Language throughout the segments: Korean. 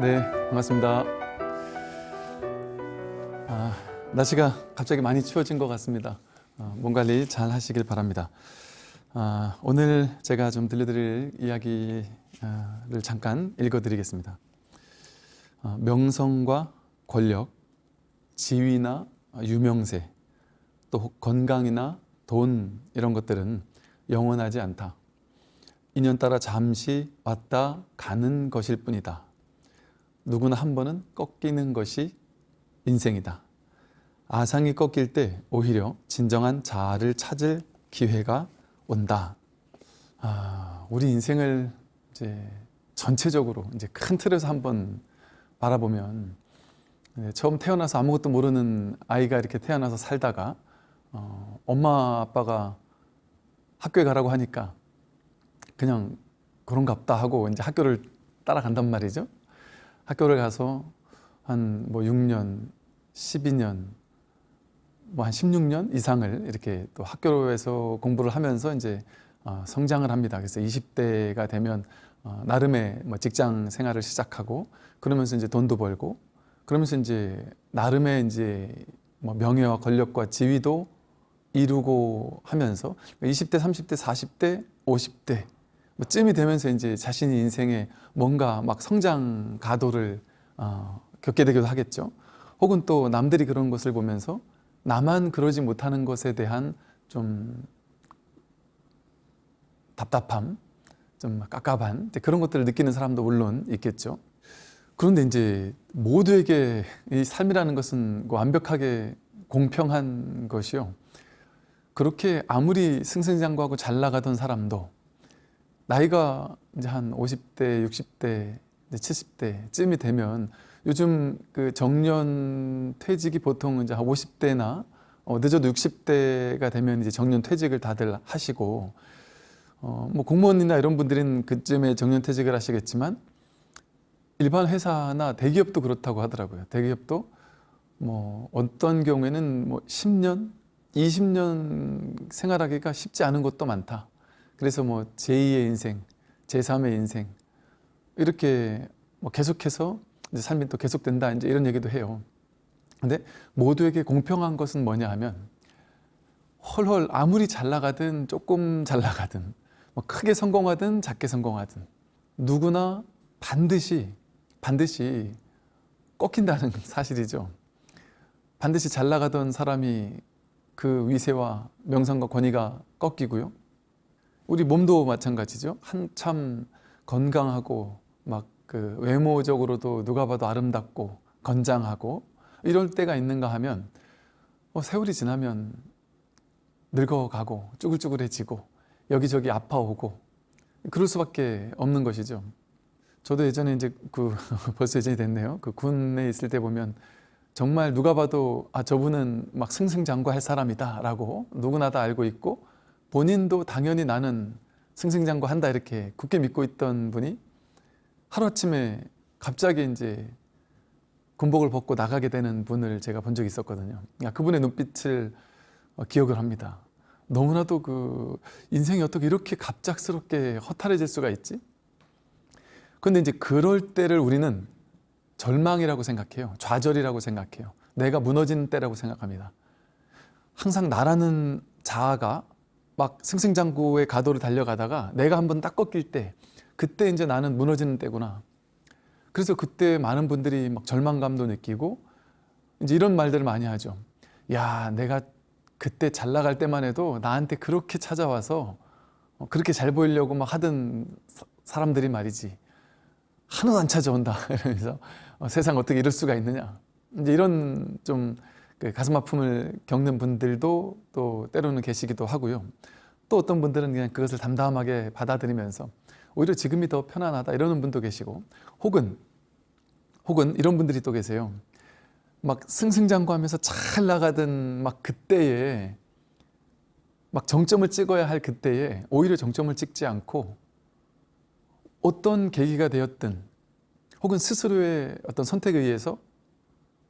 네, 반갑습니다. 아, 날씨가 갑자기 많이 추워진 것 같습니다. 어, 몸 관리 잘 하시길 바랍니다. 아, 오늘 제가 좀 들려드릴 이야기를 잠깐 읽어드리겠습니다. 아, 명성과 권력, 지위나 유명세, 또 건강이나 돈 이런 것들은 영원하지 않다. 인연 따라 잠시 왔다 가는 것일 뿐이다. 누구나 한 번은 꺾이는 것이 인생이다. 아상이 꺾일 때 오히려 진정한 자아를 찾을 기회가 온다. 아, 우리 인생을 이제 전체적으로 이제 큰 틀에서 한번 바라보면 네, 처음 태어나서 아무것도 모르는 아이가 이렇게 태어나서 살다가 어, 엄마 아빠가 학교에 가라고 하니까 그냥 그런갑다 하고 이제 학교를 따라간단 말이죠. 학교를 가서 한 뭐 6년, 12년, 뭐 한 16년 이상을 이렇게 또 학교에서 공부를 하면서 이제 어, 성장을 합니다. 그래서 20대가 되면 어, 나름의 뭐 직장 생활을 시작하고 그러면서 이제 돈도 벌고 그러면서 이제 나름의 이제 뭐 명예와 권력과 지위도 이루고 하면서 20대, 30대, 40대, 50대 뭐 쯤이 되면서 이제 자신이 인생에 뭔가 막 성장 가도를 어, 겪게 되기도 하겠죠. 혹은 또 남들이 그런 것을 보면서 나만 그러지 못하는 것에 대한 좀 답답함, 좀 깝깝한 그런 것들을 느끼는 사람도 물론 있겠죠. 그런데 이제 모두에게 이 삶이라는 것은 완벽하게 공평한 것이요. 그렇게 아무리 승승장구하고 잘 나가던 사람도 나이가 이제 한 50대, 60대, 70대 쯤이 되면 요즘 그 정년 퇴직이 보통 이제 한 50대나 어, 늦어도 60대가 되면 이제 정년 퇴직을 다들 하시고 어, 뭐 공무원이나 이런 분들은 그쯤에 정년 퇴직을 하시겠지만 일반 회사나 대기업도 그렇다고 하더라고요. 대기업도 뭐 어떤 경우에는 뭐 10년, 20년 생활하기가 쉽지 않은 것도 많다. 그래서 뭐 제2의 인생, 제3의 인생 이렇게 뭐 계속해서 이제 삶이 또 계속된다 이제 이런 얘기도 해요. 근데 모두에게 공평한 것은 뭐냐 하면 헐헐 아무리 잘 나가든 조금 잘 나가든 뭐 크게 성공하든 작게 성공하든 누구나 반드시 반드시 꺾인다는 사실이죠. 반드시 잘 나가던 사람이 그 위세와 명성과 권위가 꺾이고요. 우리 몸도 마찬가지죠. 한참 건강하고 막 그 외모적으로도 누가 봐도 아름답고 건장하고 이럴 때가 있는가 하면 어, 세월이 지나면 늙어가고 쭈글쭈글해지고 여기저기 아파오고 그럴 수밖에 없는 것이죠. 저도 예전에 이제 그 벌써 예전이 됐네요. 그 군에 있을 때 보면 정말 누가 봐도 아 저분은 막 승승장구할 사람이다 라고 누구나 다 알고 있고 본인도 당연히 나는 승승장구한다 이렇게 굳게 믿고 있던 분이 하루아침에 갑자기 이제 군복을 벗고 나가게 되는 분을 제가 본 적이 있었거든요. 그분의 눈빛을 어, 기억을 합니다. 너무나도 그 인생이 어떻게 이렇게 갑작스럽게 허탈해질 수가 있지? 근데 이제 그럴 때를 우리는 절망이라고 생각해요. 좌절이라고 생각해요. 내가 무너지는 때라고 생각합니다. 항상 나라는 자아가 막 승승장구의 가도를 달려가다가 내가 한번 딱 꺾일 때 그때 이제 나는 무너지는 때구나. 그래서 그때 많은 분들이 막 절망감도 느끼고 이제 이런 말들을 많이 하죠. 야, 내가 그때 잘 나갈 때만 해도 나한테 그렇게 찾아와서 어, 그렇게 잘 보이려고 막 하던 사람들이 말이지. 하나도 안 찾아온다. 이러면서 어, 세상 어떻게 이럴 수가 있느냐. 이제 이런 좀 그 가슴 아픔을 겪는 분들도 또 때로는 계시기도 하고요. 또 어떤 분들은 그냥 그것을 담담하게 받아들이면서 오히려 지금이 더 편안하다 이러는 분도 계시고 혹은 혹은 이런 분들이 또 계세요. 막 승승장구하면서 잘 나가던 막 그때에 막 정점을 찍어야 할 그때에 오히려 정점을 찍지 않고 어떤 계기가 되었든 혹은 스스로의 어떤 선택에 의해서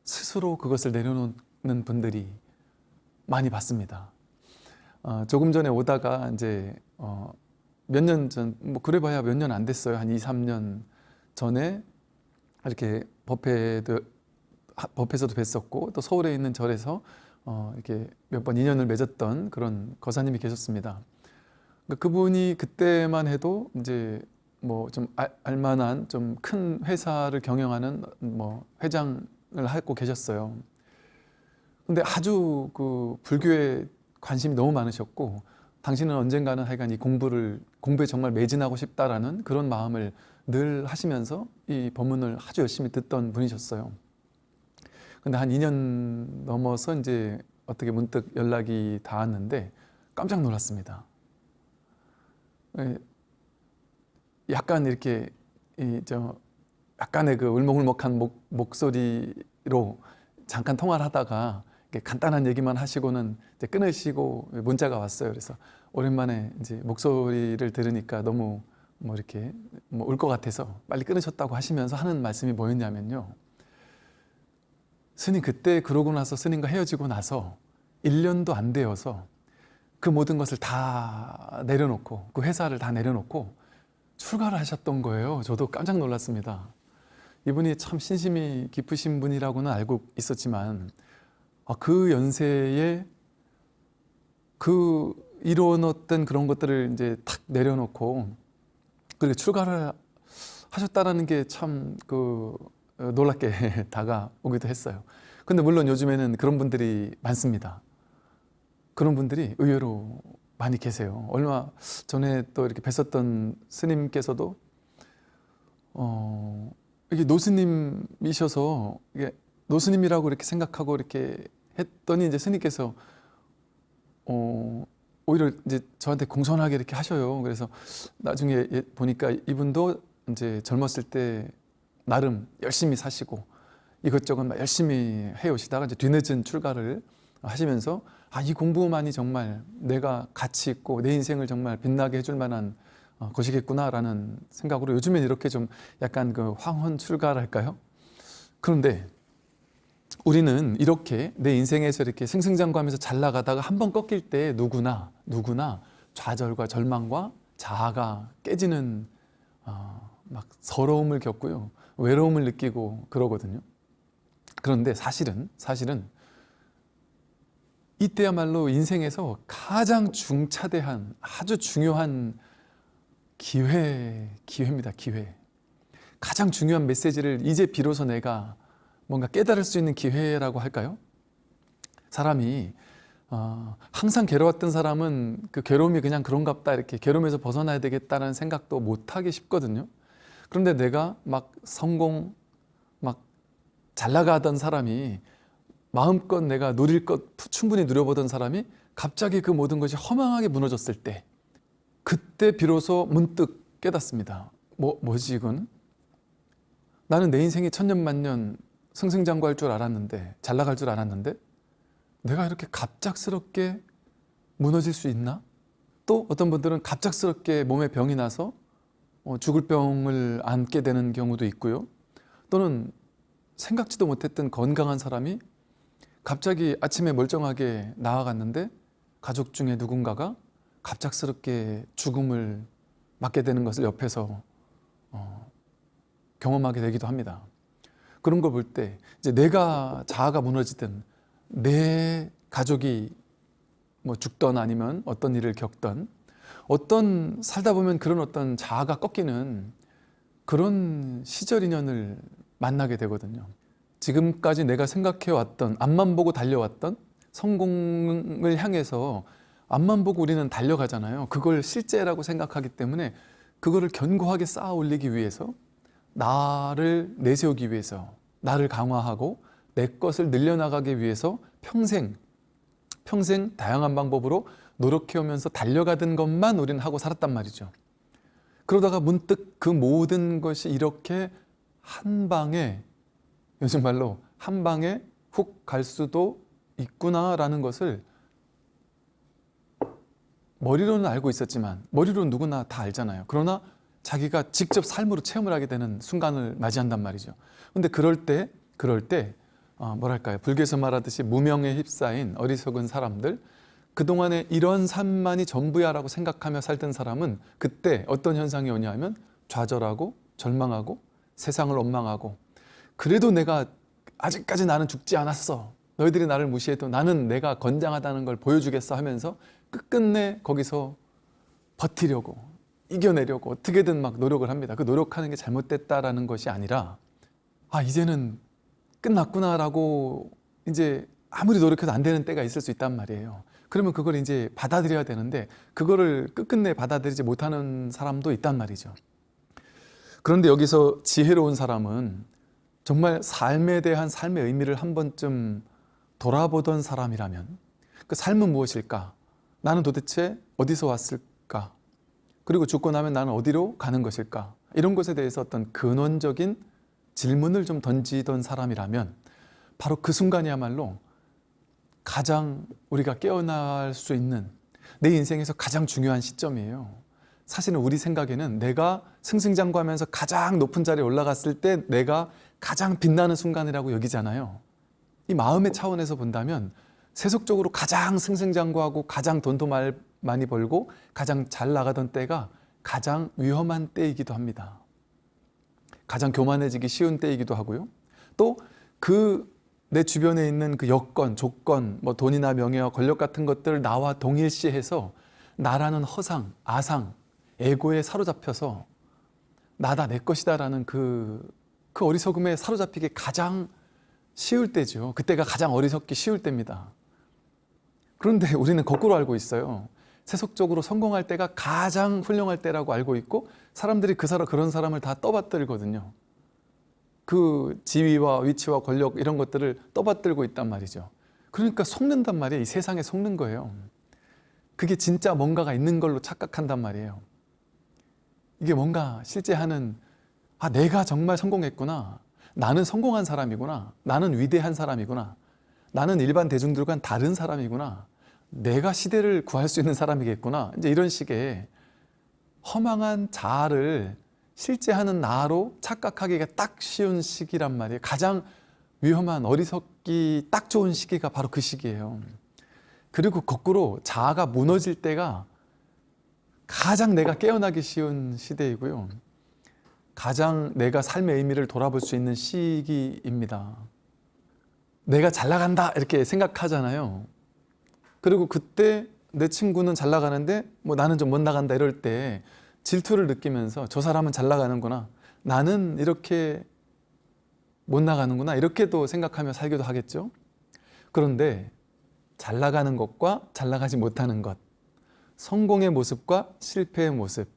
스스로 그것을 내려놓은 는 분들이 많이 봤습니다. 어, 조금 전에 오다가 이제 어, 몇 년 전, 뭐 그래봐야 몇 년 안 됐어요. 한 2, 3년 전에 이렇게 법회도 하- 법회에서도 뵀었고 또 서울에 있는 절에서 어, 이렇게 몇 번 인연을 맺었던 그런 거사님이 계셨습니다. 그러니까 그분이 그때만 해도 이제 뭐 좀 알만한 좀 큰 회사를 경영하는 뭐 회장을 하고 계셨어요. 근데 아주 그 불교에 관심이 너무 많으셨고 당신은 언젠가는 하여간 이 공부를 공부에 정말 매진하고 싶다라는 그런 마음을 늘 하시면서 이 법문을 아주 열심히 듣던 분이셨어요. 근데 한 2년 넘어서 이제 어떻게 문득 연락이 닿았는데 깜짝 놀랐습니다. 예, 약간 이렇게 이저 약간의 그 울먹울먹한 목, 목소리로 잠깐 통화를 하다가 간단한 얘기만 하시고는 이제 끊으시고 문자가 왔어요. 그래서 오랜만에 이제 목소리를 들으니까 너무 뭐 이렇게 뭐 울 것 같아서 빨리 끊으셨다고 하시면서 하는 말씀이 뭐였냐면요. 스님 그때 그러고 나서 스님과 헤어지고 나서 1년도 안 되어서 그 모든 것을 다 내려놓고 그 회사를 다 내려놓고 출가를 하셨던 거예요. 저도 깜짝 놀랐습니다. 이분이 참 신심이 깊으신 분이라고는 알고 있었지만 아, 그 연세에 그 이뤄놓던 그런 것들을 이제 탁 내려놓고 그렇게 출가를 하셨다라는 게 참 그 놀랍게 다가오기도 했어요. 근데 물론 요즘에는 그런 분들이 많습니다. 그런 분들이 의외로 많이 계세요. 얼마 전에 또 이렇게 뵀었던 스님께서도 어 이게 노스님이셔서 이게 노스님이라고 이렇게 생각하고 이렇게 했더니 이제 스님께서 어 오히려 이제 저한테 공손하게 이렇게 하셔요. 그래서 나중에 예- 보니까 이분도 이제 젊었을 때 나름 열심히 사시고 이것저것 막 열심히 해오시다가 이제 뒤늦은 출가를 하시면서 아 이 공부만이 정말 내가 가치 있고 내 인생을 정말 빛나게 해줄 만한 어, 것이겠구나라는 생각으로 요즘엔 이렇게 좀 약간 그 황혼 출가랄까요? 그런데 우리는 이렇게 내 인생에서 이렇게 승승장구하면서 잘 나가다가 한 번 꺾일 때 누구나 누구나 좌절과 절망과 자아가 깨지는 어, 막 서러움을 겪고요 외로움을 느끼고 그러거든요. 그런데 사실은 사실은 이때야말로 인생에서 가장 중차대한 아주 중요한 기회 기회입니다. 기회. 가장 중요한 메시지를 이제 비로소 내가 뭔가 깨달을 수 있는 기회라고 할까요? 사람이 어, 항상 괴로웠던 사람은 그 괴로움이 그냥 그런갑다 이렇게 괴로움에서 벗어나야 되겠다는 생각도 못하기 쉽거든요. 그런데 내가 막 성공, 막 잘 나가던 사람이 마음껏 내가 누릴 것 충분히 누려보던 사람이 갑자기 그 모든 것이 허망하게 무너졌을 때 그때 비로소 문득 깨닫습니다. 뭐, 뭐지 이건? 나는 내 인생이 천년만년 승승장구할 줄 알았는데 잘 나갈 줄 알았는데 내가 이렇게 갑작스럽게 무너질 수 있나? 또 어떤 분들은 갑작스럽게 몸에 병이 나서 어, 죽을 병을 안게 되는 경우도 있고요. 또는 생각지도 못했던 건강한 사람이 갑자기 아침에 멀쩡하게 나아갔는데 가족 중에 누군가가 갑작스럽게 죽음을 맞게 되는 것을 옆에서 어, 경험하게 되기도 합니다. 그런 걸볼때 이제 내가 자아가 무너지든 내 가족이 뭐 죽던 아니면 어떤 일을 겪던 어떤 살다 보면 그런 어떤 자아가 꺾이는 그런 시절 인연을 만나게 되거든요. 지금까지 내가 생각해 왔던 앞만 보고 달려왔던 성공을 향해서 앞만 보고 우리는 달려가잖아요. 그걸 실제라고 생각하기 때문에 그거를 견고하게 쌓아 올리기 위해서 나를 내세우기 위해서 나를 강화하고 내 것을 늘려나가기 위해서 평생 평생 다양한 방법으로 노력해오면서 달려가던 것만 우리는 하고 살았단 말이죠. 그러다가 문득 그 모든 것이 이렇게 한 방에 요즘 말로 한 방에 훅 갈 수도 있구나라는 것을 머리로는 알고 있었지만 머리로 누구나 다 알잖아요. 그러나 자기가 직접 삶으로 체험을 하게 되는 순간을 맞이한단 말이죠. 근데 그럴 때 그럴 때 어, 뭐랄까요? 불교에서 말하듯이 무명에 휩싸인 어리석은 사람들 그동안에 이런 삶만이 전부야라고 생각하며 살던 사람은 그때 어떤 현상이 오냐면 좌절하고 절망하고 세상을 원망하고 그래도 내가 아직까지 나는 죽지 않았어. 너희들이 나를 무시해도 나는 내가 건장하다는 걸 보여주겠어 하면서 끝끝내 거기서 버티려고 이겨내려고 어떻게든 막 노력을 합니다. 그 노력하는 게 잘못됐다라는 것이 아니라 아 이제는 끝났구나라고 이제 아무리 노력해도 안 되는 때가 있을 수 있단 말이에요. 그러면 그걸 이제 받아들여야 되는데 그거를 끝끝내 받아들이지 못하는 사람도 있단 말이죠. 그런데 여기서 지혜로운 사람은 정말 삶에 대한 삶의 의미를 한 번쯤 돌아보던 사람이라면 그 삶은 무엇일까? 나는 도대체 어디서 왔을까? 그리고 죽고 나면 나는 어디로 가는 것일까? 이런 것에 대해서 어떤 근원적인 질문을 좀 던지던 사람이라면 바로 그 순간이야말로 가장 우리가 깨어날 수 있는 내 인생에서 가장 중요한 시점이에요. 사실은 우리 생각에는 내가 승승장구하면서 가장 높은 자리에 올라갔을 때 내가 가장 빛나는 순간이라고 여기잖아요. 이 마음의 차원에서 본다면 세속적으로 가장 승승장구하고 가장 돈도 말, 많이 벌고 가장 잘 나가던 때가 가장 위험한 때이기도 합니다. 가장 교만해지기 쉬운 때이기도 하고요. 또 그 내 주변에 있는 그 여건, 조건, 뭐 돈이나 명예와 권력 같은 것들을 나와 동일시해서 나라는 허상, 아상, 에고에 사로잡혀서 나다 내 것이다 라는 그, 그 어리석음에 사로잡히기 가장 쉬울 때죠. 그때가 가장 어리석기 쉬울 때입니다. 그런데 우리는 거꾸로 알고 있어요. 세속적으로 성공할 때가 가장 훌륭할 때라고 알고 있고 사람들이 그 사람 그런 사람을 다 떠받들거든요. 그 지위와 위치와 권력 이런 것들을 떠받들고 있단 말이죠. 그러니까 속는단 말이에요. 이 세상에 속는 거예요. 그게 진짜 뭔가가 있는 걸로 착각한단 말이에요. 이게 뭔가 실제 하는 아 내가 정말 성공했구나. 나는 성공한 사람이구나. 나는 위대한 사람이구나. 나는 일반 대중들과는 다른 사람이구나. 내가 시대를 구할 수 있는 사람이겠구나. 이제 이런 식의 허망한 자아를 실제 하는 나로 착각하기가 딱 쉬운 시기란 말이에요. 가장 위험한 어리석기 딱 좋은 시기가 바로 그 시기예요. 그리고 거꾸로 자아가 무너질 때가 가장 내가 깨어나기 쉬운 시대이고요. 가장 내가 삶의 의미를 돌아볼 수 있는 시기입니다. 내가 잘 나간다 이렇게 생각하잖아요. 그리고 그때 내 친구는 잘 나가는데 뭐 나는 좀 못 나간다 이럴 때 질투를 느끼면서 저 사람은 잘 나가는구나. 나는 이렇게 못 나가는구나. 이렇게도 생각하며 살기도 하겠죠. 그런데 잘 나가는 것과 잘 나가지 못하는 것 성공의 모습과 실패의 모습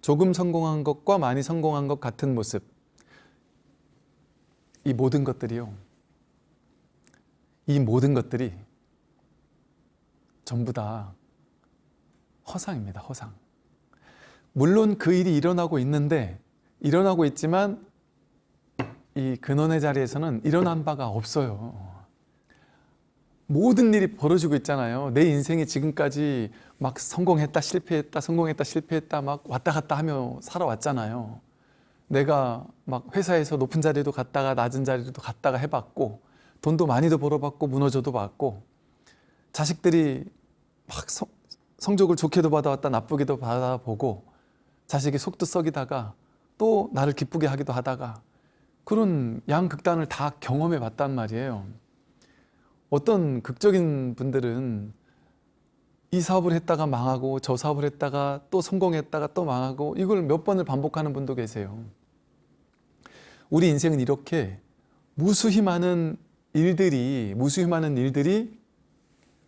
조금 성공한 것과 많이 성공한 것 같은 모습 이 모든 것들이요 이 모든 것들이 전부 다 허상입니다 허상 물론 그 일이 일어나고 있는데 일어나고 있지만 이 근원의 자리에서는 일어난 바가 없어요 모든 일이 벌어지고 있잖아요. 내 인생이 지금까지 막 성공했다 실패했다 성공했다 실패했다 막 왔다 갔다 하며 살아왔잖아요. 내가 막 회사에서 높은 자리도 갔다가 낮은 자리도 갔다가 해봤고 돈도 많이도 벌어봤고 무너져도 봤고 자식들이 막 성, 성적을 좋게도 받아왔다 나쁘게도 받아보고 자식이 속도 썩이다가 또 나를 기쁘게 하기도 하다가 그런 양극단을 다 경험해 봤단 말이에요. 어떤 극적인 분들은 이 사업을 했다가 망하고 저 사업을 했다가 또 성공했다가 또 망하고 이걸 몇 번을 반복하는 분도 계세요. 우리 인생은 이렇게 무수히 많은 일들이 무수히 많은 일들이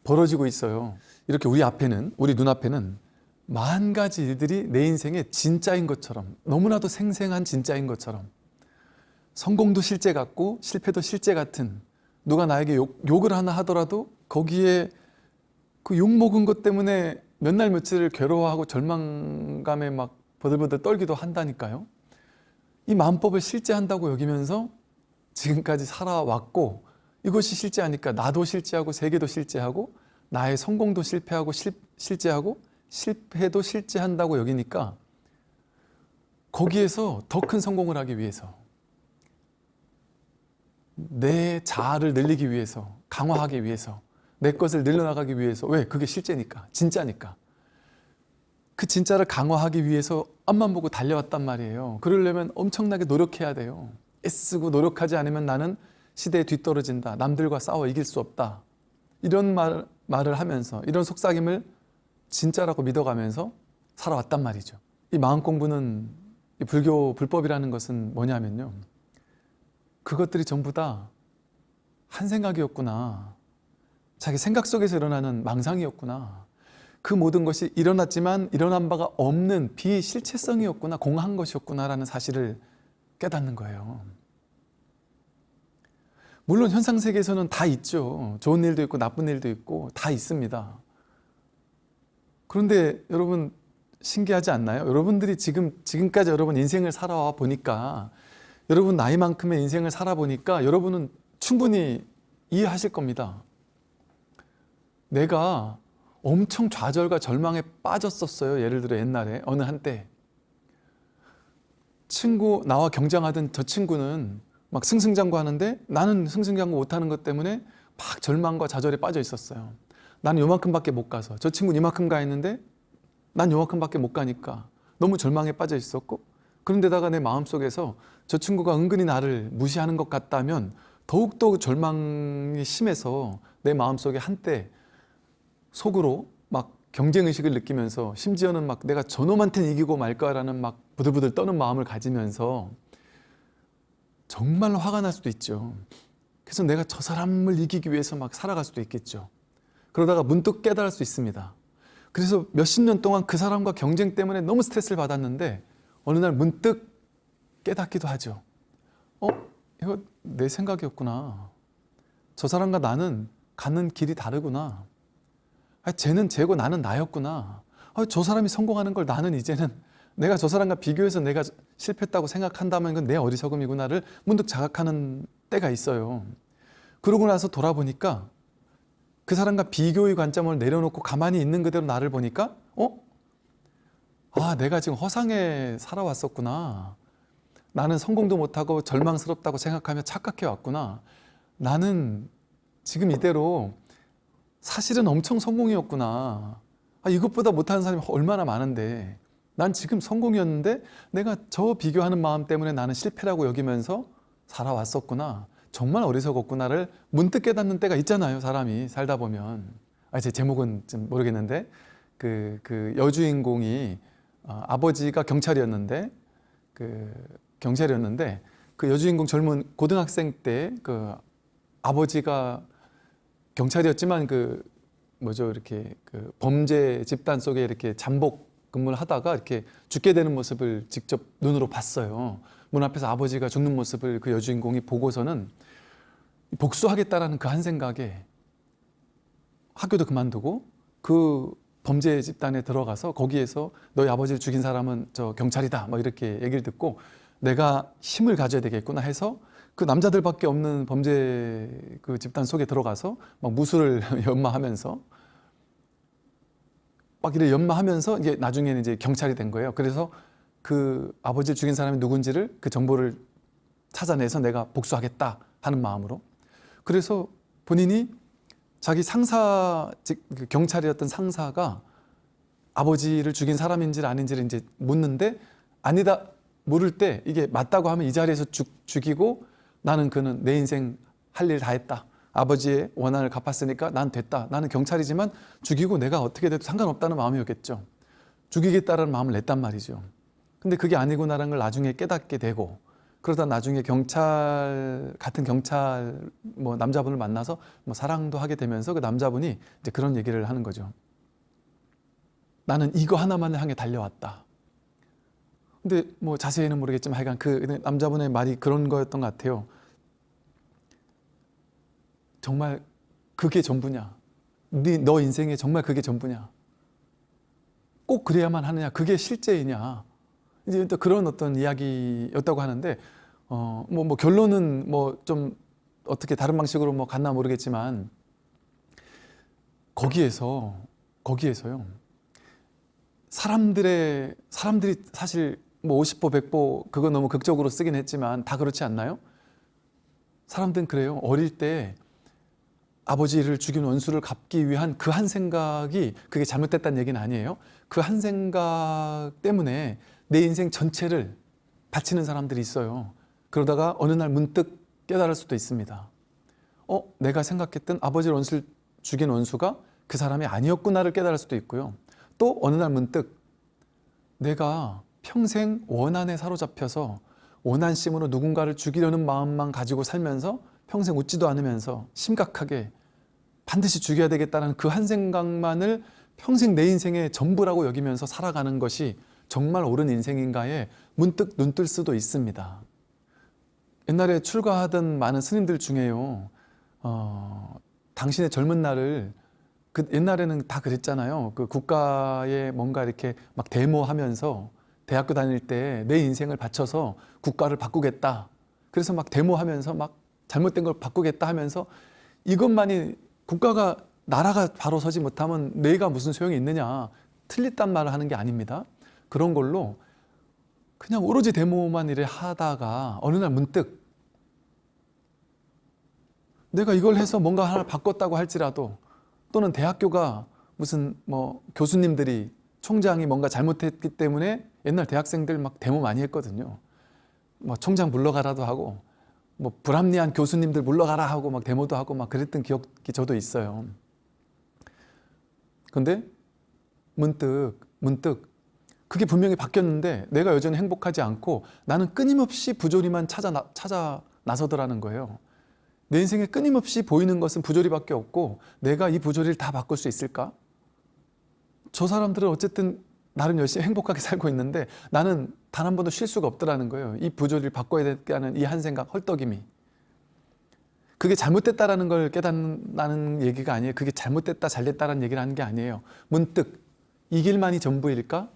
벌어지고 있어요. 이렇게 우리 앞에는 우리 눈앞에는 만 가지 일들이 내 인생의 진짜인 것처럼 너무나도 생생한 진짜인 것처럼 성공도 실제 같고 실패도 실제 같은 누가 나에게 욕, 욕을 하나 하더라도 거기에 그 욕 먹은 것 때문에 몇 날 며칠을 괴로워하고 절망감에 막 버들버들 떨기도 한다니까요. 이 마음법을 실제 한다고 여기면서 지금까지 살아왔고 이것이 실제하니까 나도 실제하고 세계도 실제하고 나의 성공도 실패하고 실, 실제하고 실패도 실제한다고 여기니까 거기에서 더 큰 성공을 하기 위해서 내 자아를 늘리기 위해서 강화하기 위해서 내 것을 늘려나가기 위해서 왜? 그게 실제니까 진짜니까. 그 진짜를 강화하기 위해서 앞만 보고 달려왔단 말이에요. 그러려면 엄청나게 노력해야 돼요. 애쓰고 노력하지 않으면 나는 시대에 뒤떨어진다. 남들과 싸워 이길 수 없다. 이런 말, 말을 하면서 이런 속삭임을 진짜라고 믿어가면서 살아왔단 말이죠. 이 마음 공부는 이 불교 불법이라는 것은 뭐냐면요. 그것들이 전부 다 한 생각이었구나. 자기 생각 속에서 일어나는 망상이었구나. 그 모든 것이 일어났지만 일어난 바가 없는 비실체성이었구나. 공한 것이었구나 라는 사실을 깨닫는 거예요. 물론 현상 세계에서는 다 있죠. 좋은 일도 있고 나쁜 일도 있고 다 있습니다. 그런데 여러분 신기하지 않나요? 여러분들이 지금 지금까지 여러분 인생을 살아와 보니까 여러분 나이만큼의 인생을 살아보니까 여러분은 충분히 이해하실 겁니다. 내가 엄청 좌절과 절망에 빠졌었어요. 예를 들어 옛날에 어느 한때 친구 나와 경쟁하던 저 친구는 막 승승장구하는데 나는 승승장구 못하는 것 때문에 막 절망과 좌절에 빠져 있었어요. 나는 요만큼밖에 못 가서 저 친구는 이만큼 가 있는데 난 요만큼밖에 못 가니까 너무 절망에 빠져 있었고 그런데다가 내 마음속에서 저 친구가 은근히 나를 무시하는 것 같다면 더욱더 절망이 심해서 내 마음속에 한때 속으로 막 경쟁의식을 느끼면서 심지어는 막 내가 저놈한테는 이기고 말까라는 막 부들부들 떠는 마음을 가지면서 정말 화가 날 수도 있죠. 그래서 내가 저 사람을 이기기 위해서 막 살아갈 수도 있겠죠. 그러다가 문득 깨달을 수 있습니다. 그래서 몇십 년 동안 그 사람과 경쟁 때문에 너무 스트레스를 받았는데 어느 날 문득 깨닫기도 하죠. 어? 이거 내 생각이었구나. 저 사람과 나는 가는 길이 다르구나. 아, 쟤는 쟤고 나는 나였구나. 아, 저 사람이 성공하는 걸 나는 이제는 내가 저 사람과 비교해서 내가 실패했다고 생각한다면 이건 내 어리석음이구나를 문득 자각하는 때가 있어요. 그러고 나서 돌아보니까 그 사람과 비교의 관점을 내려놓고 가만히 있는 그대로 나를 보니까 어? 아 내가 지금 허상에 살아왔었구나. 나는 성공도 못하고 절망스럽다고 생각하며 착각해 왔구나. 나는 지금 이대로 사실은 엄청 성공이었구나. 아, 이것보다 못하는 사람이 얼마나 많은데 난 지금 성공이었는데 내가 저 비교하는 마음 때문에 나는 실패라고 여기면서 살아왔었구나. 정말 어리석었구나를 문득 깨닫는 때가 있잖아요. 사람이 살다 보면. 아, 제 제목은 좀 모르겠는데 그, 그 여주인공이 어, 아버지가 경찰이었는데 그 경찰이었는데 그 여주인공 젊은 고등학생 때 그 아버지가 경찰이었지만 그 뭐죠 이렇게 그 범죄 집단 속에 이렇게 잠복 근무를 하다가 이렇게 죽게 되는 모습을 직접 눈으로 봤어요. 문 앞에서 아버지가 죽는 모습을 그 여주인공이 보고서는 복수하겠다라는 그 한 생각에 학교도 그만두고 그 범죄 집단에 들어가서 거기에서 너희 아버지를 죽인 사람은 저 경찰이다 뭐 이렇게 얘기를 듣고 내가 힘을 가져야 되겠구나 해서 그 남자들밖에 없는 범죄 그 집단 속에 들어가서 막 무술을 연마하면서 막 이래 연마하면서 이제 나중에는 이제 경찰이 된 거예요. 그래서 그 아버지를 죽인 사람이 누군지를 그 정보를 찾아내서 내가 복수하겠다 하는 마음으로 그래서 본인이 자기 상사 즉 경찰이었던 상사가 아버지를 죽인 사람인지 아닌지를 이제 묻는데 아니다 모를 때 이게 맞다고 하면 이 자리에서 죽, 죽이고 나는 그는 내 인생 할 일 다 했다. 아버지의 원한을 갚았으니까 난 됐다. 나는 경찰이지만 죽이고 내가 어떻게 돼도 상관없다는 마음이었겠죠. 죽이겠다는 마음을 냈단 말이죠. 근데 그게 아니구나라는 걸 나중에 깨닫게 되고 그러다 나중에 경찰 같은 경찰 뭐 남자분을 만나서 뭐 사랑도 하게 되면서 그 남자분이 이제 그런 얘기를 하는 거죠. 나는 이거 하나만을 향해 달려왔다. 근데 뭐 자세히는 모르겠지만 하여간 그 남자분의 말이 그런 거였던 것 같아요. 정말 그게 전부냐? 네, 너 인생에 정말 그게 전부냐? 꼭 그래야만 하느냐? 그게 실제이냐? 이제 또 그런 어떤 이야기였다고 하는데 어, 뭐, 뭐 결론은 뭐 좀 어떻게 다른 방식으로 뭐 갔나 모르겠지만 거기에서 거기에서요 사람들의 사람들이 사실 뭐 50보 100보 그거 너무 극적으로 쓰긴 했지만 다 그렇지 않나요? 사람들은 그래요 어릴 때 아버지를 죽인 원수를 갚기 위한 그 한 생각이 그게 잘못됐다는 얘기는 아니에요 그 한 생각 때문에 내 인생 전체를 바치는 사람들이 있어요 그러다가 어느 날 문득 깨달을 수도 있습니다. 어, 내가 생각했던 아버지를 원수를 죽인 원수가 그 사람이 아니었구나를 깨달을 수도 있고요. 또 어느 날 문득 내가 평생 원한에 사로잡혀서 원한심으로 누군가를 죽이려는 마음만 가지고 살면서 평생 웃지도 않으면서 심각하게 반드시 죽여야 되겠다는 그 한 생각만을 평생 내 인생의 전부라고 여기면서 살아가는 것이 정말 옳은 인생인가에 문득 눈뜰 수도 있습니다. 옛날에 출가하던 많은 스님들 중에요. 어, 당신의 젊은 날을 그 옛날에는 다 그랬잖아요. 그 국가에 뭔가 이렇게 막 데모하면서 대학교 다닐 때 내 인생을 바쳐서 국가를 바꾸겠다. 그래서 막 데모하면서 막 잘못된 걸 바꾸겠다 하면서 이것만이 국가가 나라가 바로 서지 못하면 내가 무슨 소용이 있느냐 틀렸단 말을 하는 게 아닙니다. 그런 걸로 그냥 오로지 데모만 이래 하다가 어느 날 문득 내가 이걸 해서 뭔가 하나 바꿨다고 할지라도 또는 대학교가 무슨 뭐 교수님들이 총장이 뭔가 잘못했기 때문에 옛날 대학생들 막 데모 많이 했거든요. 뭐 총장 물러가라도 하고 뭐 불합리한 교수님들 물러가라 하고 막 데모도 하고 막 그랬던 기억이 저도 있어요. 근데 문득 문득 그게 분명히 바뀌었는데 내가 여전히 행복하지 않고 나는 끊임없이 부조리만 찾아 나, 찾아 나서더라는 거예요. 내 인생에 끊임없이 보이는 것은 부조리밖에 없고 내가 이 부조리를 다 바꿀 수 있을까? 저 사람들은 어쨌든 나름 열심히 행복하게 살고 있는데 나는 단 한 번도 쉴 수가 없더라는 거예요. 이 부조리를 바꿔야 되겠다는 이 한 생각, 헐떡임이. 그게 잘못됐다라는 걸 깨닫는 얘기가 아니에요. 그게 잘못됐다, 잘됐다라는 얘기를 하는 게 아니에요. 문득 이 길만이 전부일까?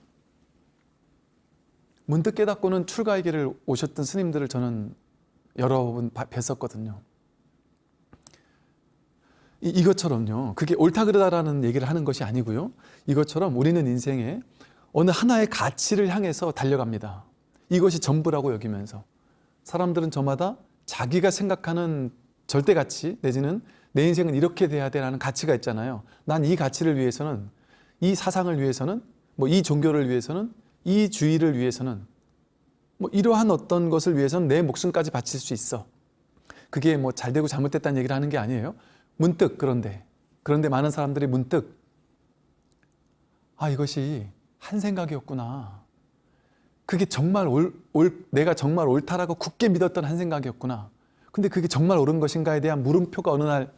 문득 깨닫고는 출가의 길을 오셨던 스님들을 저는 여러 번 뵀었거든요. 이, 것처럼요 그게 옳다 그르다라는 얘기를 하는 것이 아니고요. 이것처럼 우리는 인생에 어느 하나의 가치를 향해서 달려갑니다. 이것이 전부라고 여기면서 사람들은 저마다 자기가 생각하는 절대 가치 내지는 내 인생은 이렇게 돼야 돼라는 가치가 있잖아요. 난 이 가치를 위해서는 이 사상을 위해서는 뭐 이 종교를 위해서는 이 주의를 위해서는 뭐 이러한 어떤 것을 위해서는 내 목숨까지 바칠 수 있어. 그게 뭐 잘되고 잘못됐다는 얘기를 하는 게 아니에요. 문득 그런데 그런데 많은 사람들이 문득 아 이것이 한 생각이었구나. 그게 정말 올, 올, 내가 정말 옳다라고 굳게 믿었던 한 생각이었구나. 근데 그게 정말 옳은 것인가에 대한 물음표가 어느 날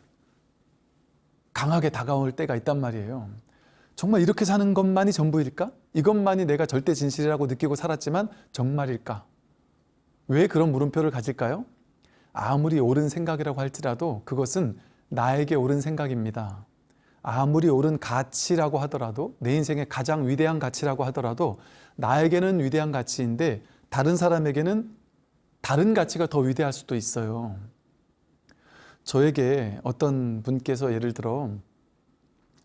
강하게 다가올 때가 있단 말이에요. 정말 이렇게 사는 것만이 전부일까? 이것만이 내가 절대 진실이라고 느끼고 살았지만 정말일까? 왜 그런 물음표를 가질까요? 아무리 옳은 생각이라고 할지라도 그것은 나에게 옳은 생각입니다. 아무리 옳은 가치라고 하더라도 내 인생의 가장 위대한 가치라고 하더라도 나에게는 위대한 가치인데 다른 사람에게는 다른 가치가 더 위대할 수도 있어요. 저에게 어떤 분께서 예를 들어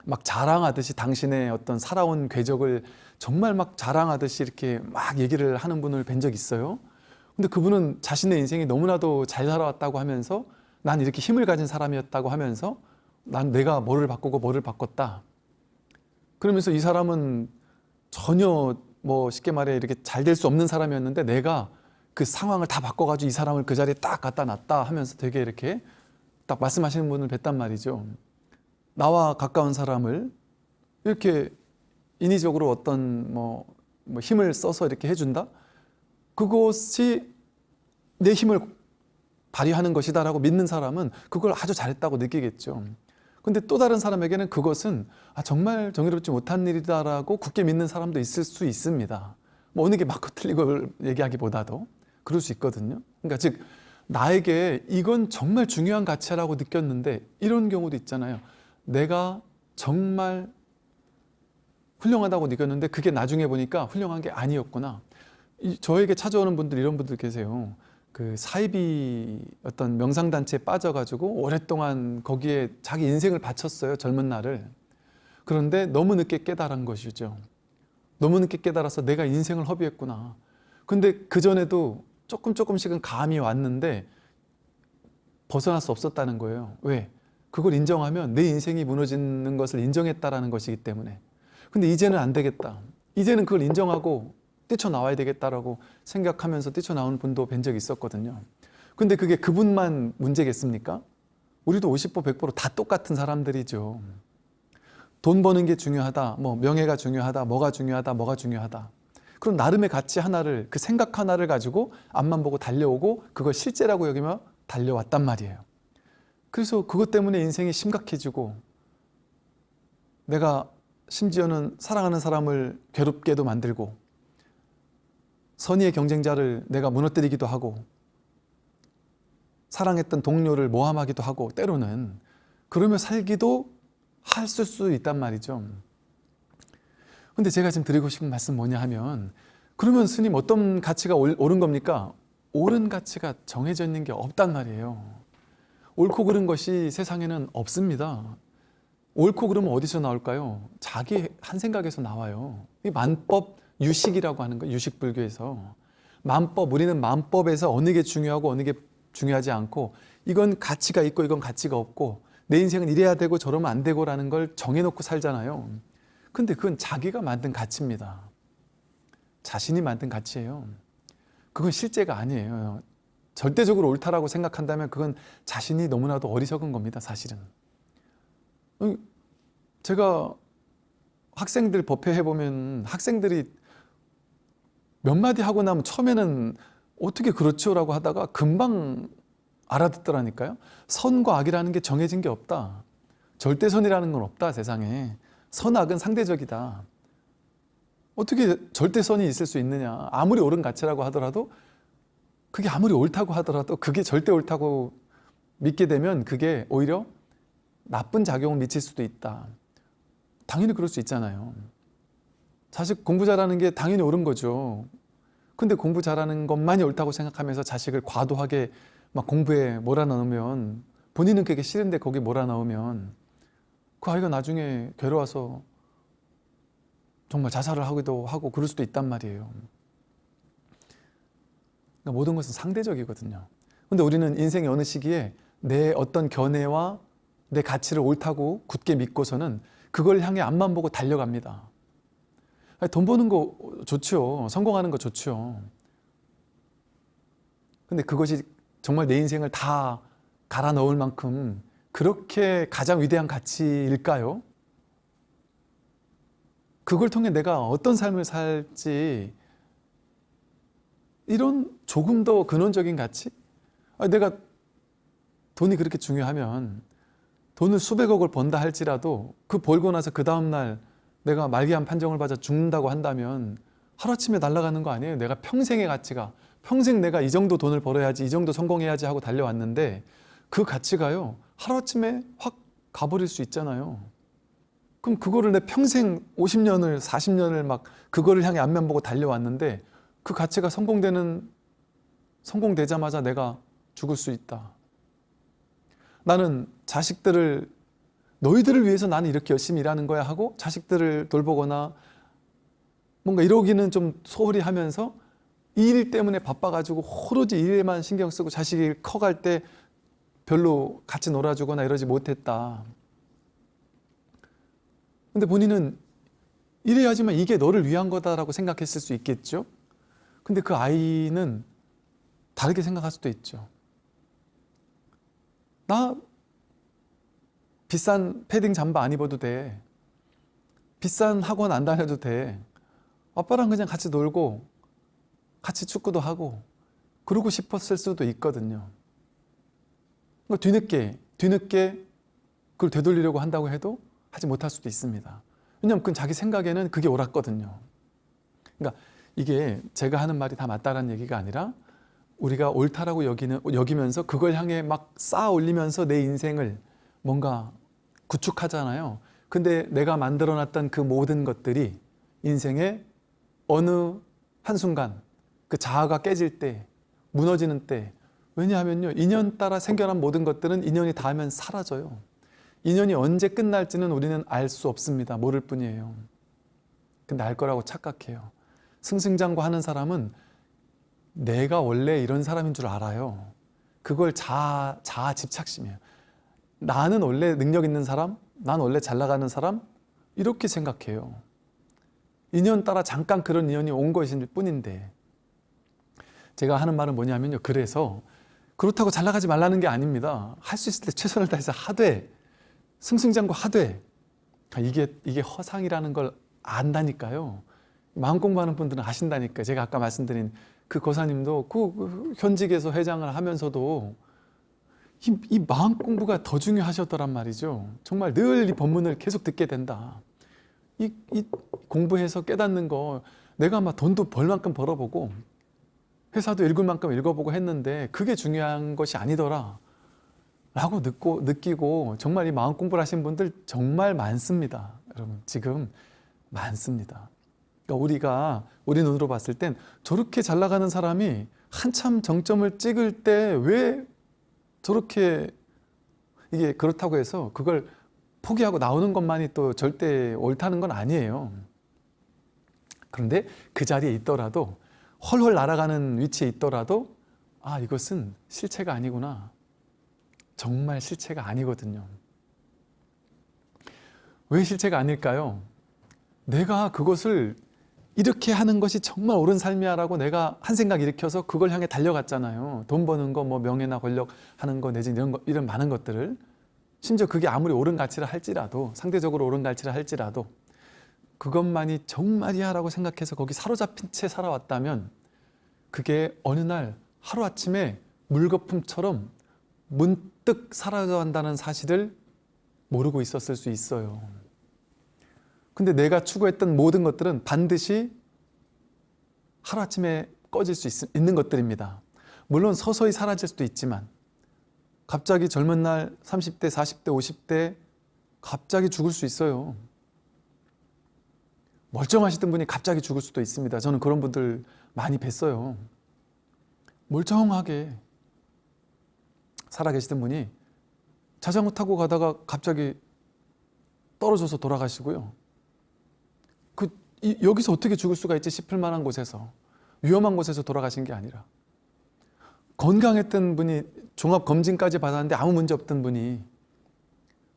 막 자랑하듯이 당신의 어떤 살아온 궤적을 정말 막 자랑하듯이 이렇게 막 얘기를 하는 분을 뵌 적 있어요. 근데 그분은 자신의 인생이 너무나도 잘 살아왔다고 하면서 난 이렇게 힘을 가진 사람이었다고 하면서 난 내가 뭐를 바꾸고 뭐를 바꿨다. 그러면서 이 사람은 전혀 뭐 쉽게 말해 이렇게 잘 될 수 없는 사람이었는데 내가 그 상황을 다 바꿔가지고 이 사람을 그 자리에 딱 갖다 놨다 하면서 되게 이렇게 딱 말씀하시는 분을 뵀단 말이죠. 나와 가까운 사람을 이렇게 인위적으로 어떤 뭐, 뭐 힘을 써서 이렇게 해준다? 그것이 내 힘을 발휘하는 것이다라고 믿는 사람은 그걸 아주 잘했다고 느끼겠죠. 근데 또 다른 사람에게는 그것은 아, 정말 정의롭지 못한 일이다라고 굳게 믿는 사람도 있을 수 있습니다. 뭐 어느 게 맞고 틀리고 얘기하기보다도 그럴 수 있거든요. 그러니까 즉 나에게 이건 정말 중요한 가치라고 느꼈는데 이런 경우도 있잖아요. 내가 정말 훌륭하다고 느꼈는데 그게 나중에 보니까 훌륭한 게 아니었구나. 저에게 찾아오는 분들 이런 분들 계세요. 그 사이비 어떤 명상단체에 빠져가지고 오랫동안 거기에 자기 인생을 바쳤어요. 젊은 날을. 그런데 너무 늦게 깨달은 것이죠. 너무 늦게 깨달아서 내가 인생을 허비했구나. 근데 그전에도 조금 조금씩은 감이 왔는데 벗어날 수 없었다는 거예요. 왜? 그걸 인정하면 내 인생이 무너지는 것을 인정했다라는 것이기 때문에. 근데 이제는 안 되겠다. 이제는 그걸 인정하고 뛰쳐나와야 되겠다라고 생각하면서 뛰쳐나오는 분도 뵌 적이 있었거든요. 근데 그게 그분만 문제겠습니까? 우리도 50% 100%다 똑같은 사람들이죠. 돈 버는 게 중요하다, 뭐 명예가 중요하다, 뭐가 중요하다, 뭐가 중요하다. 그럼 나름의 가치 하나를 그 생각 하나를 가지고 앞만 보고 달려오고 그걸 실제라고 여기며 달려왔단 말이에요. 그래서 그것 때문에 인생이 심각해지고 내가 심지어는 사랑하는 사람을 괴롭게도 만들고 선의의 경쟁자를 내가 무너뜨리기도 하고 사랑했던 동료를 모함하기도 하고 때로는 그러며 살기도 했을 수 있단 말이죠. 근데 제가 지금 드리고 싶은 말씀 뭐냐 하면 그러면 스님 어떤 가치가 옳- 옳은 겁니까? 옳은 가치가 정해져 있는 게 없단 말이에요. 옳고 그른 것이 세상에는 없습니다. 옳고 그름은 어디서 나올까요? 자기 한 생각에서 나와요. 이 만법 유식이라고 하는 거예요. 유식 불교에서 만법 우리는 만법에서 어느 게 중요하고 어느 게 중요하지 않고 이건 가치가 있고 이건 가치가 없고 내 인생은 이래야 되고 저러면 안 되고 라는 걸 정해놓고 살잖아요. 근데 그건 자기가 만든 가치입니다. 자신이 만든 가치예요. 그건 실제가 아니에요. 절대적으로 옳다라고 생각한다면 그건 자신이 너무나도 어리석은 겁니다. 사실은. 음, 제가 학생들 법회 해보면 학생들이 몇 마디 하고 나면 처음에는 어떻게 그렇죠? 라고 하다가 금방 알아듣더라니까요. 선과 악이라는 게 정해진 게 없다. 절대선이라는 건 없다, 세상에. 선악은 상대적이다. 어떻게 절대선이 있을 수 있느냐. 아무리 옳은 가치라고 하더라도 그게 아무리 옳다고 하더라도 그게 절대 옳다고 믿게 되면 그게 오히려 나쁜 작용을 미칠 수도 있다. 당연히 그럴 수 있잖아요. 자식 공부 잘하는 게 당연히 옳은 거죠. 근데 공부 잘하는 것만이 옳다고 생각하면서 자식을 과도하게 막 공부에 몰아넣으면 본인은 그게 싫은데 거기 몰아넣으면 그 아이가 나중에 괴로워서 정말 자살을 하기도 하고 그럴 수도 있단 말이에요. 그러니까 모든 것은 상대적이거든요. 근데 우리는 인생의 어느 시기에 내 어떤 견해와 내 가치를 옳다고 굳게 믿고서는 그걸 향해 앞만 보고 달려갑니다. 돈 버는 거 좋죠. 성공하는 거 좋죠. 근데 그것이 정말 내 인생을 다 갈아 넣을 만큼 그렇게 가장 위대한 가치일까요? 그걸 통해 내가 어떤 삶을 살지 이런 조금 더 근원적인 가치? 내가 돈이 그렇게 중요하면 돈을 수백억을 번다 할지라도 그 벌고 나서 그 다음날 내가 말기암 판정을 받아 죽는다고 한다면 하루아침에 날아가는 거 아니에요? 내가 평생의 가치가 평생 내가 이 정도 돈을 벌어야지 이 정도 성공해야지 하고 달려왔는데 그 가치가요 하루아침에 확 가버릴 수 있잖아요 그럼 그거를 내 평생 50년을 40년을 막 그거를 향해 앞면 보고 달려왔는데 그 가치가 성공되는 성공되자마자 내가 죽을 수 있다 나는 자식들을 너희들을 위해서 나는 이렇게 열심히 일하는 거야 하고 자식들을 돌보거나 뭔가 이러기는 좀 소홀히 하면서 이일 때문에 바빠가지고 오로지 일에만 신경 쓰고 자식이 커갈 때 별로 같이 놀아주거나 이러지 못했다. 근데 본인은 이래야지만 이게 너를 위한 거다라고 생각했을 수 있겠죠? 근데 그 아이는 다르게 생각할 수도 있죠. 나 비싼 패딩 잠바 안 입어도 돼. 비싼 학원 안 다녀도 돼. 아빠랑 그냥 같이 놀고 같이 축구도 하고 그러고 싶었을 수도 있거든요. 그러니까 뒤늦게 뒤늦게 그걸 되돌리려고 한다고 해도 하지 못할 수도 있습니다. 왜냐하면 그건 자기 생각에는 그게 옳았거든요. 그러니까 이게 제가 하는 말이 다 맞다라는 얘기가 아니라 우리가 옳다라고 여기는, 여기면서 그걸 향해 막 쌓아 올리면서 내 인생을 뭔가 구축하잖아요. 근데 내가 만들어놨던 그 모든 것들이 인생의 어느 한순간 그 자아가 깨질 때, 무너지는 때 왜냐하면요. 인연 따라 생겨난 모든 것들은 인연이 닿으면 사라져요. 인연이 언제 끝날지는 우리는 알 수 없습니다. 모를 뿐이에요. 근데 알 거라고 착각해요. 승승장구 하는 사람은 내가 원래 이런 사람인 줄 알아요. 그걸 자아, 자아 집착심이에요. 나는 원래 능력 있는 사람, 난 원래 잘 나가는 사람 이렇게 생각해요. 인연 따라 잠깐 그런 인연이 온 것일 뿐인데 제가 하는 말은 뭐냐면요. 그래서 그렇다고 잘 나가지 말라는 게 아닙니다. 할 수 있을 때 최선을 다해서 하되 승승장구 하되 아, 이게 이게 허상이라는 걸 안다니까요. 마음 공부하는 분들은 아신다니까. 제가 아까 말씀드린 그 거사님도 그 현직에서 회장을 하면서도 이, 이 마음 공부가 더 중요하셨더란 말이죠. 정말 늘 이 법문을 계속 듣게 된다. 이, 이 공부해서 깨닫는 거 내가 막 돈도 벌 만큼 벌어보고 회사도 읽을 만큼 읽어보고 했는데 그게 중요한 것이 아니더라 라고 느끼고, 느끼고 정말 이 마음 공부를 하신 분들 정말 많습니다 여러분 지금 많습니다 그러니까 우리가 우리 눈으로 봤을 땐 저렇게 잘 나가는 사람이 한참 정점을 찍을 때 왜 저렇게 이게 그렇다고 해서 그걸 포기하고 나오는 것만이 또 절대 옳다는 건 아니에요. 그런데 그 자리에 있더라도 헐헐 날아가는 위치에 있더라도 아 이것은 실체가 아니구나. 정말 실체가 아니거든요. 왜 실체가 아닐까요? 내가 그것을 이렇게 하는 것이 정말 옳은 삶이야 라고 내가 한 생각 일으켜서 그걸 향해 달려갔잖아요. 돈 버는 거, 뭐 명예나 권력 하는 거 내지 이런, 거, 이런 많은 것들을. 심지어 그게 아무리 옳은 가치라 할지라도 상대적으로 옳은 가치라 할지라도 그것만이 정말이야 라고 생각해서 거기 사로잡힌 채 살아왔다면 그게 어느 날 하루아침에 물거품처럼 문득 사라져간다는 사실을 모르고 있었을 수 있어요 근데 내가 추구했던 모든 것들은 반드시 하루아침에 꺼질 수 있, 있는 것들입니다 물론 서서히 사라질 수도 있지만 갑자기 젊은 날 30대, 40대, 50대 갑자기 죽을 수 있어요 멀쩡하시던 분이 갑자기 죽을 수도 있습니다. 저는 그런 분들 많이 뵀어요. 멀쩡하게 살아계시던 분이 자전거 타고 가다가 갑자기 떨어져서 돌아가시고요. 그 이, 여기서 어떻게 죽을 수가 있지 싶을 만한 곳에서 위험한 곳에서 돌아가신 게 아니라 건강했던 분이 종합검진까지 받았는데 아무 문제 없던 분이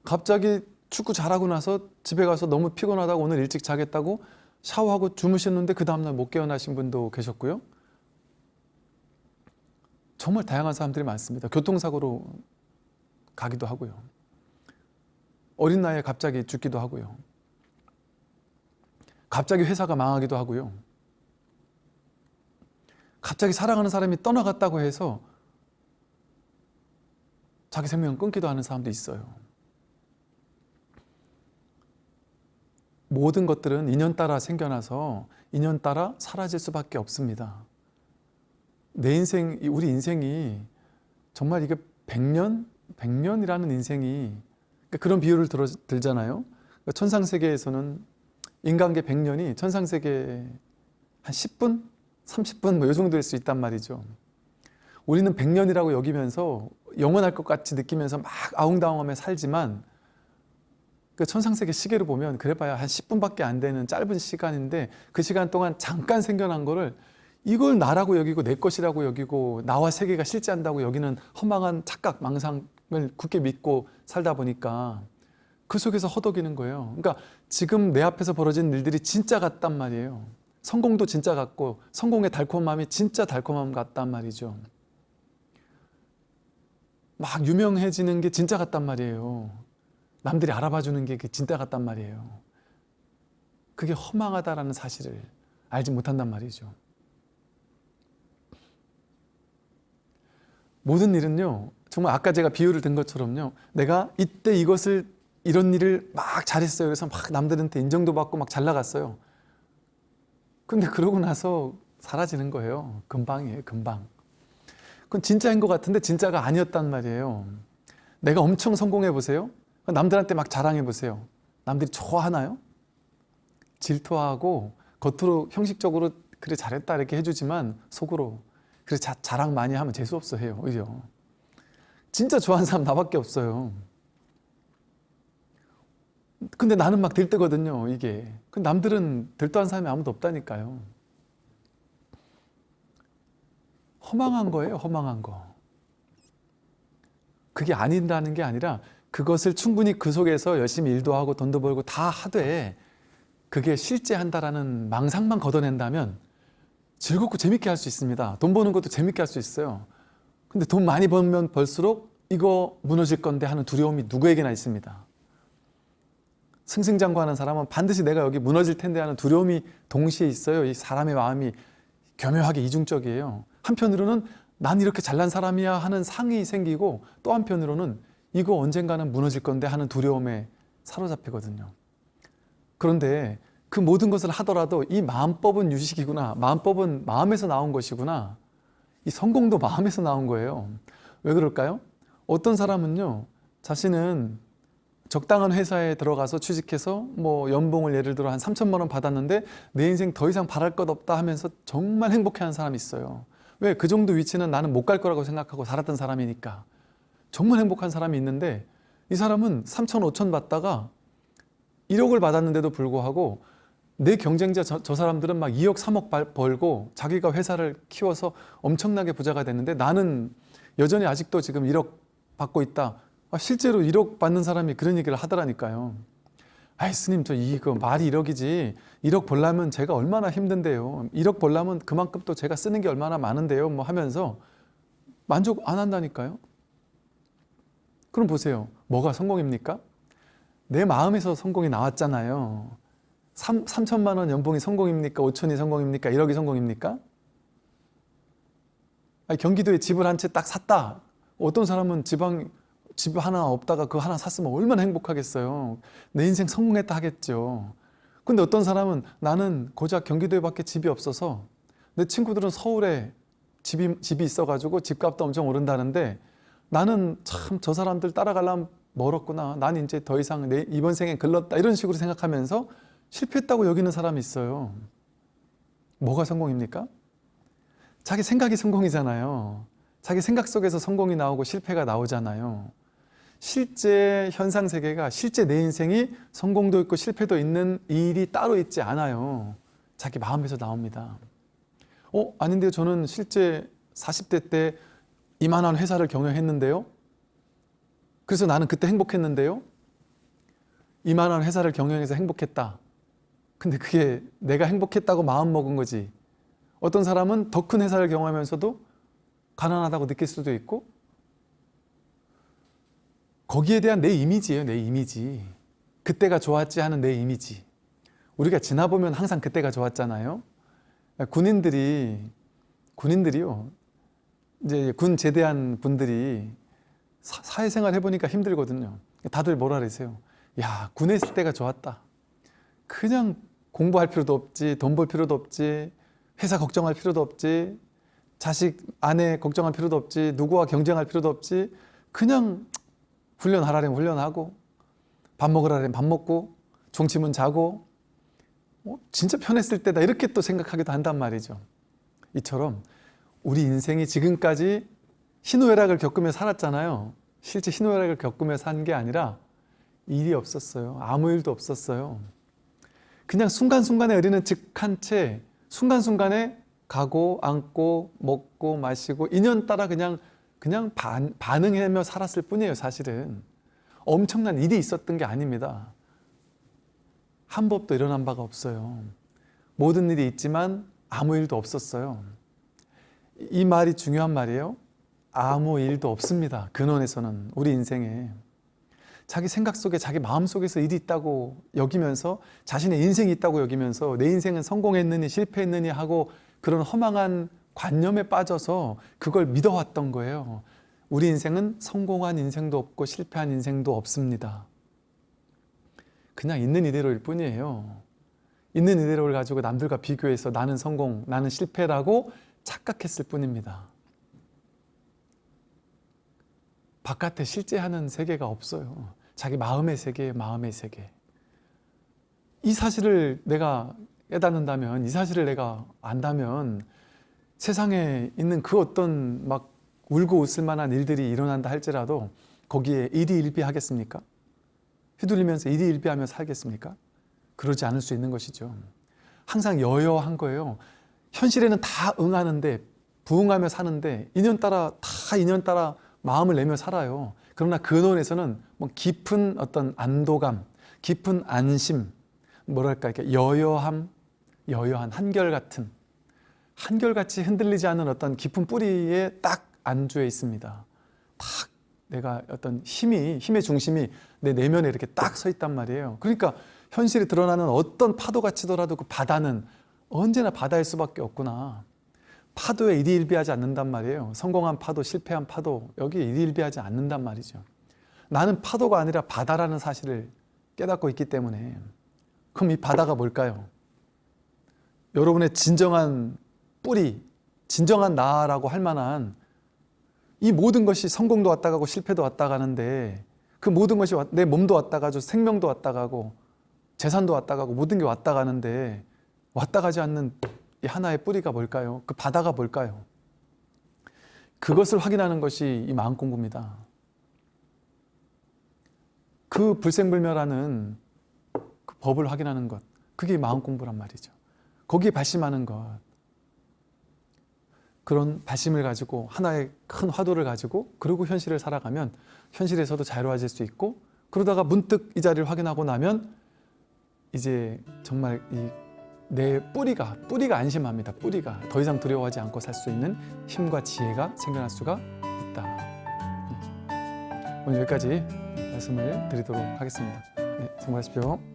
갑자기 축구 잘하고 나서 집에 가서 너무 피곤하다고 오늘 일찍 자겠다고 샤워하고 주무셨는데 그 다음날 못 깨어나신 분도 계셨고요. 정말 다양한 사람들이 많습니다. 교통사고로 가기도 하고요. 어린 나이에 갑자기 죽기도 하고요. 갑자기 회사가 망하기도 하고요. 갑자기 사랑하는 사람이 떠나갔다고 해서 자기 생명을 끊기도 하는 사람도 있어요. 모든 것들은 인연 따라 생겨나서 인연 따라 사라질 수밖에 없습니다. 내 인생, 우리 인생이 정말 이게 100년? 100년이라는 인생이 그러니까 그런 비유를 들어, 들잖아요. 그러니까 천상세계에서는 인간계 100년이 천상세계 한 10분? 30분 뭐 이 정도일 수 있단 말이죠. 우리는 100년이라고 여기면서 영원할 것 같이 느끼면서 막 아웅다웅하며 살지만 그 천상세계 시계를 보면 그래봐야 한 10분밖에 안 되는 짧은 시간인데 그 시간 동안 잠깐 생겨난 거를 이걸 나라고 여기고 내 것이라고 여기고 나와 세계가 실제한다고 여기는 허망한 착각, 망상을 굳게 믿고 살다 보니까 그 속에서 허덕이는 거예요. 그러니까 지금 내 앞에서 벌어진 일들이 진짜 같단 말이에요. 성공도 진짜 같고 성공의 달콤함이 진짜 달콤함 같단 말이죠. 막 유명해지는 게 진짜 같단 말이에요. 남들이 알아봐 주는 게 진짜 같단 말이에요. 그게 허망하다라는 사실을 알지 못한단 말이죠. 모든 일은요. 정말 아까 제가 비유를 든 것처럼요. 내가 이때 이것을 이런 일을 막 잘했어요. 그래서 막 남들한테 인정도 받고 막 잘 나갔어요. 근데 그러고 나서 사라지는 거예요. 금방이에요. 금방. 그건 진짜인 것 같은데 진짜가 아니었단 말이에요. 내가 엄청 성공해 보세요. 남들한테 막 자랑해 보세요. 남들이 좋아하나요? 질투하고 겉으로 형식적으로 그래 잘했다 이렇게 해주지만 속으로 그래 자, 자랑 많이 하면 재수없어 해요 오히려 진짜 좋아하는 사람 나밖에 없어요 근데 나는 막 들뜨거든요 이게 남들은 들떠한 사람이 아무도 없다니까요 허망한 거예요 허망한 거 그게 아닌다는 게 아니라 그것을 충분히 그 속에서 열심히 일도 하고 돈도 벌고 다 하되 그게 실제 한다라는 망상만 걷어낸다면 즐겁고 재밌게 할 수 있습니다. 돈 버는 것도 재밌게 할 수 있어요. 근데 돈 많이 벌면 벌수록 이거 무너질 건데 하는 두려움이 누구에게나 있습니다. 승승장구하는 사람은 반드시 내가 여기 무너질 텐데 하는 두려움이 동시에 있어요. 이 사람의 마음이 교묘하게 이중적이에요. 한편으로는 난 이렇게 잘난 사람이야 하는 상이 생기고 또 한편으로는 이거 언젠가는 무너질 건데 하는 두려움에 사로잡히거든요. 그런데 그 모든 것을 하더라도 이 마음법은 유식이구나. 마음법은 마음에서 나온 것이구나. 이 성공도 마음에서 나온 거예요. 왜 그럴까요? 어떤 사람은요, 자신은 적당한 회사에 들어가서 취직해서 뭐 연봉을 예를 들어 한 3천만 원 받았는데 내 인생 더 이상 바랄 것 없다 하면서 정말 행복해하는 사람이 있어요. 왜? 그 정도 위치는 나는 못 갈 거라고 생각하고 살았던 사람이니까. 정말 행복한 사람이 있는데 이 사람은 3천, 5천 받다가 1억을 받았는데도 불구하고 내 경쟁자 저, 저 사람들은 막 2억, 3억 발- 벌고 자기가 회사를 키워서 엄청나게 부자가 됐는데 나는 여전히 아직도 지금 1억 받고 있다. 아, 실제로 1억 받는 사람이 그런 얘기를 하더라니까요. 아이 스님 저 이거 말이 1억이지 1억 벌려면 제가 얼마나 힘든데요. 1억 벌려면 그만큼 또 제가 쓰는 게 얼마나 많은데요. 뭐 하면서 만족 안 한다니까요. 그럼 보세요. 뭐가 성공입니까? 내 마음에서 성공이 나왔잖아요. 3, 3천만 원 연봉이 성공입니까? 5천이 성공입니까? 1억이 성공입니까? 아니, 경기도에 집을 한 채 딱 샀다. 어떤 사람은 지방 집 하나 없다가 그 하나 샀으면 얼마나 행복하겠어요. 내 인생 성공했다 하겠죠. 근데 어떤 사람은 나는 고작 경기도에 밖에 집이 없어서 내 친구들은 서울에 집이, 집이 있어가지고 집값도 엄청 오른다는데 나는 참 저 사람들 따라가려면 멀었구나. 난 이제 더 이상 내 이번 생에 글렀다. 이런 식으로 생각하면서 실패했다고 여기는 사람이 있어요. 뭐가 성공입니까? 자기 생각이 성공이잖아요. 자기 생각 속에서 성공이 나오고 실패가 나오잖아요. 실제 현상 세계가 실제 내 인생이 성공도 있고 실패도 있는 일이 따로 있지 않아요. 자기 마음에서 나옵니다. 어, 아닌데요. 저는 실제 40대 때 이만한 회사를 경영했는데요. 그래서 나는 그때 행복했는데요. 이만한 회사를 경영해서 행복했다. 근데 그게 내가 행복했다고 마음 먹은 거지. 어떤 사람은 더 큰 회사를 경험하면서도 가난하다고 느낄 수도 있고 거기에 대한 내 이미지예요. 내 이미지. 그때가 좋았지 하는 내 이미지. 우리가 지나보면 항상 그때가 좋았잖아요. 군인들이 군인들이요. 이제 군 제대한 분들이 사, 사회생활 해보니까 힘들거든요. 다들 뭐라 그러세요? 야 군에 있을 때가 좋았다. 그냥 공부할 필요도 없지, 돈 벌 필요도 없지, 회사 걱정할 필요도 없지, 자식 아내 걱정할 필요도 없지, 누구와 경쟁할 필요도 없지, 그냥 훈련하라면 훈련하고 밥 먹으라면 밥 먹고 종치면 자고 어, 진짜 편했을 때다 이렇게 또 생각하기도 한단 말이죠. 이처럼 우리 인생이 지금까지 희노애락을 겪으며 살았잖아요. 실제 희노애락을 겪으며 산 게 아니라 일이 없었어요. 아무 일도 없었어요. 그냥 순간순간에 우리는 즉한 채 순간순간에 가고 앉고 먹고 마시고 인연 따라 그냥 그냥 반, 반응하며 살았을 뿐이에요 사실은. 엄청난 일이 있었던 게 아닙니다. 한 법도 일어난 바가 없어요. 모든 일이 있지만 아무 일도 없었어요. 이 말이 중요한 말이에요. 아무 일도 없습니다 근원에서는 우리 인생에. 자기 생각 속에 자기 마음 속에서 일이 있다고 여기면서 자신의 인생이 있다고 여기면서 내 인생은 성공했느니 실패했느니 하고 그런 허망한 관념에 빠져서 그걸 믿어왔던 거예요. 우리 인생은 성공한 인생도 없고 실패한 인생도 없습니다. 그냥 있는 이대로일 뿐이에요. 있는 이대로를 가지고 남들과 비교해서 나는 성공, 나는 실패라고 착각했을 뿐입니다. 바깥에 실제 하는 세계가 없어요. 자기 마음의 세계, 마음의 세계. 이 사실을 내가 깨닫는다면, 이 사실을 내가 안다면 세상에 있는 그 어떤 막 울고 웃을 만한 일들이 일어난다 할지라도 거기에 일희일비하겠습니까? 휘둘리면서 일희일비하며 살겠습니까? 그러지 않을 수 있는 것이죠. 항상 여여한 거예요. 현실에는 다 응하는데 부응하며 사는데 인연 따라 다 인연 따라 마음을 내며 살아요. 그러나 근원에서는 뭐 깊은 어떤 안도감, 깊은 안심, 뭐랄까 이렇게 여여함, 여여한 한결 같은 한결같이 흔들리지 않는 어떤 깊은 뿌리에 딱 안주해 있습니다. 딱 내가 어떤 힘이 힘의 중심이 내 내면에 이렇게 딱 서 있단 말이에요. 그러니까 현실에 드러나는 어떤 파도가 치더라도 그 바다는 언제나 바다일 수밖에 없구나. 파도에 일희일비하지 않는단 말이에요. 성공한 파도, 실패한 파도 여기에 일희일비하지 않는단 말이죠. 나는 파도가 아니라 바다라는 사실을 깨닫고 있기 때문에 그럼 이 바다가 뭘까요? 여러분의 진정한 뿌리, 진정한 나라고 할 만한 이 모든 것이 성공도 왔다 가고 실패도 왔다 가는데 그 모든 것이 왔- 내 몸도 왔다 가죠. 생명도 왔다 가고 재산도 왔다 가고 모든 게 왔다 가는데 왔다 가지 않는 이 하나의 뿌리가 뭘까요? 그 바다가 뭘까요? 그것을 확인하는 것이 이 마음 공부입니다. 그 불생불멸하는 그 법을 확인하는 것, 그게 마음 공부란 말이죠. 거기에 발심하는 것. 그런 발심을 가지고 하나의 큰 화두를 가지고 그리고 현실을 살아가면 현실에서도 자유로워질 수 있고 그러다가 문득 이 자리를 확인하고 나면 이제 정말 이 내 뿌리가 뿌리가 안심합니다. 뿌리가 더 이상 두려워하지 않고 살 수 있는 힘과 지혜가 생겨날 수가 있다. 음. 오늘 여기까지 말씀을 드리도록 하겠습니다. 네, 수고하십시오.